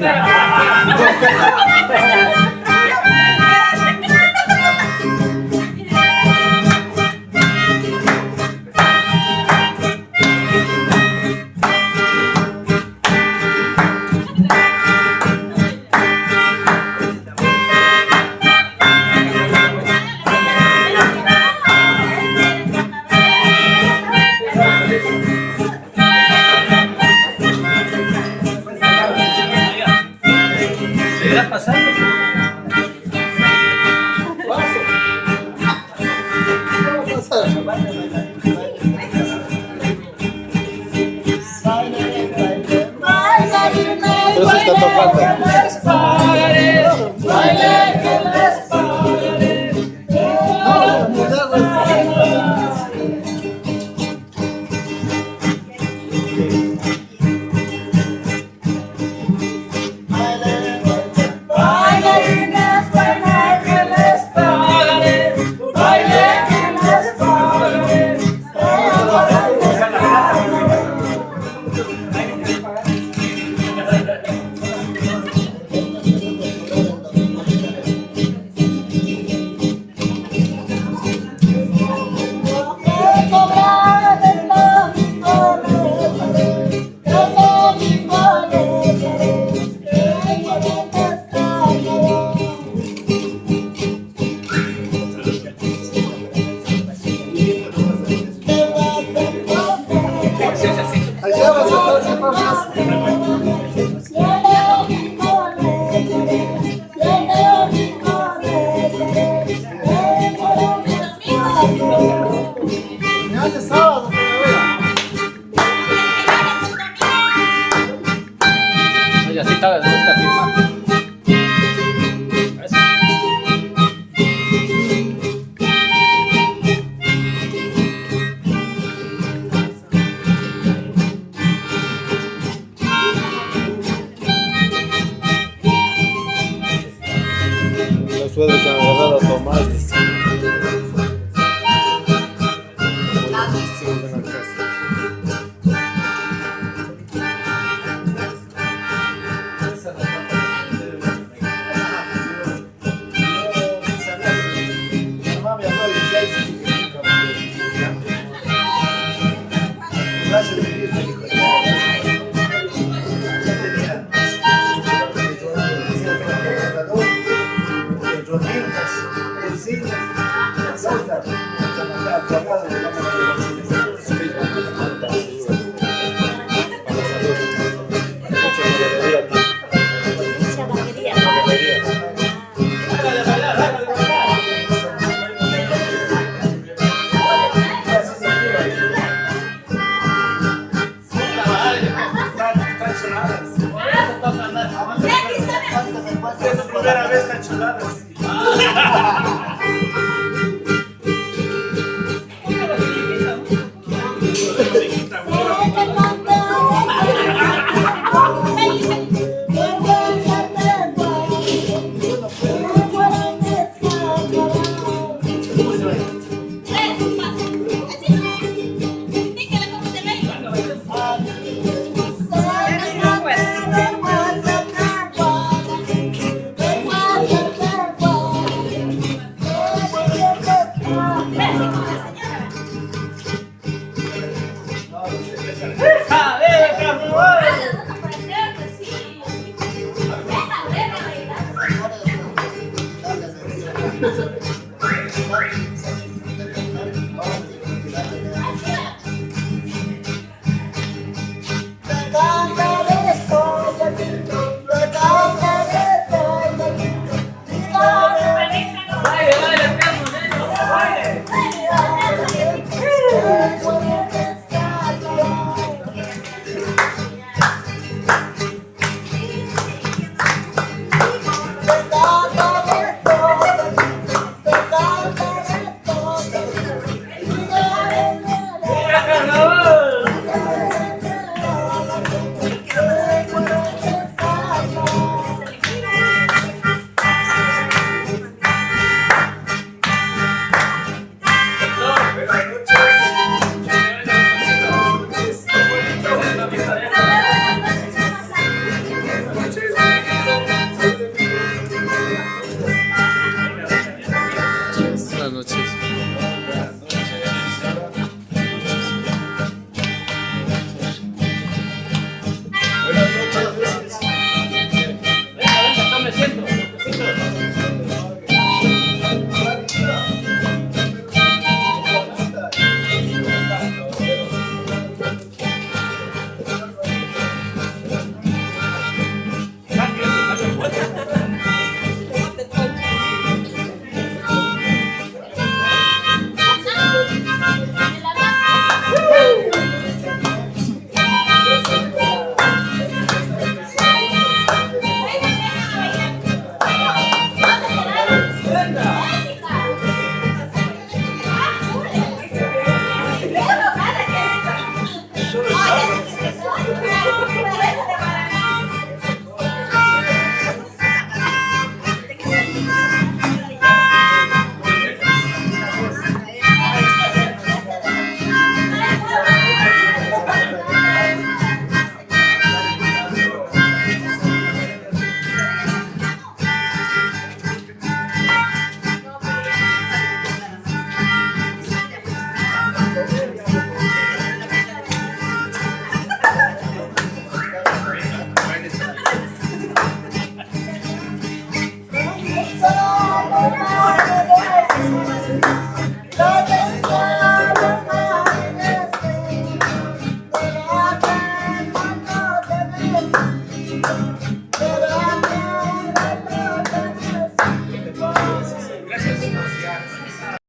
Look at that! Look at that! pintadas de esta firma. Los sueldos han a tomar. Es su primera vez tan chulada. Thank you. That's